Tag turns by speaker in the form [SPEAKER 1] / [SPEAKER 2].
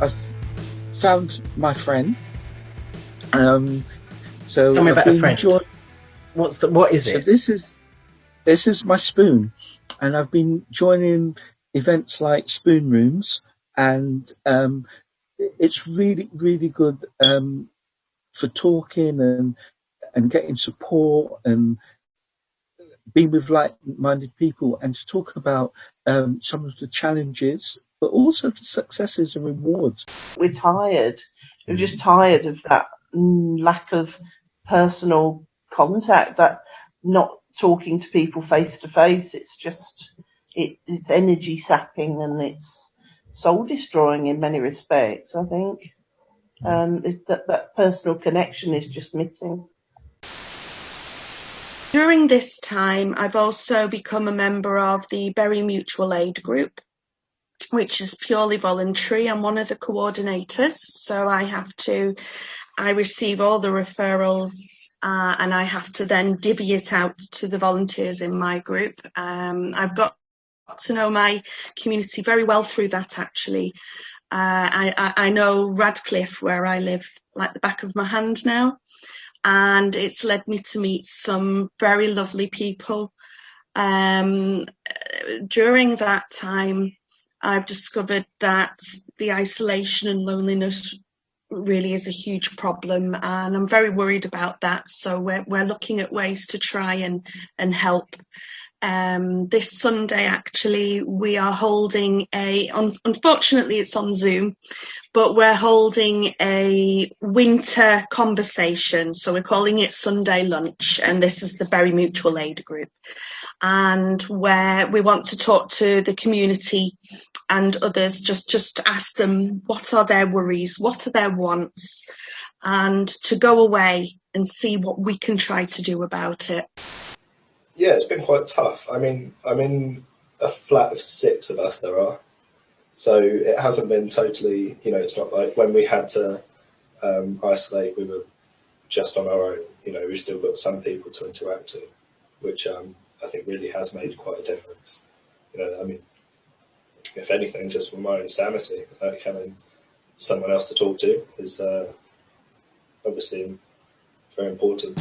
[SPEAKER 1] I've found my friend. Um, so
[SPEAKER 2] Tell me about a
[SPEAKER 1] been
[SPEAKER 2] friend.
[SPEAKER 1] join-
[SPEAKER 2] What's the what is
[SPEAKER 1] so
[SPEAKER 2] it?
[SPEAKER 1] this is this is my spoon, and I've been joining events like spoon rooms, and um, it's really really good um, for talking and and getting support and being with like-minded people and to talk about um, some of the challenges, but also the successes and rewards.
[SPEAKER 3] we're tired. We're just tired of that mm, lack of personal contact, that not talking to people face to face. It's just, it, it's energy sapping and it's soul destroying in many respects, I think. Um, it, that, that personal connection is just missing.
[SPEAKER 4] During this time, I've also become a member of the Bury Mutual Aid Group, which is purely voluntary. I'm one of the coordinators, so I have to, I receive all the referrals uh, and I have to then divvy it out to the volunteers in my group. Um, I've got to know my community very well through that actually. Uh, I, I, I know Radcliffe, where I live, like the back of my hand now and it's led me to meet some very lovely people. Um, during that time, I've discovered that the isolation and loneliness really is a huge problem, and I'm very worried about that. So we're we're looking at ways to try and and help. Um, this Sunday, actually, we are holding a. Un- unfortunately, it's on Zoom, but we're holding a winter conversation. So we're calling it Sunday Lunch, and this is the Bury Mutual Aid Group. And where we want to talk to the community and others, just just ask them what are their worries, what are their wants, and to go away and see what we can try to do about it.
[SPEAKER 5] Yeah, it's been quite tough. I mean, I'm in a flat of six of us there are. So it hasn't been totally, you know, it's not like when we had to um, isolate, we were just on our own. You know, we've still got some people to interact with which um, I think really has made quite a difference. You know, I mean, if anything, just for my own sanity, like having someone else to talk to is uh, obviously very important.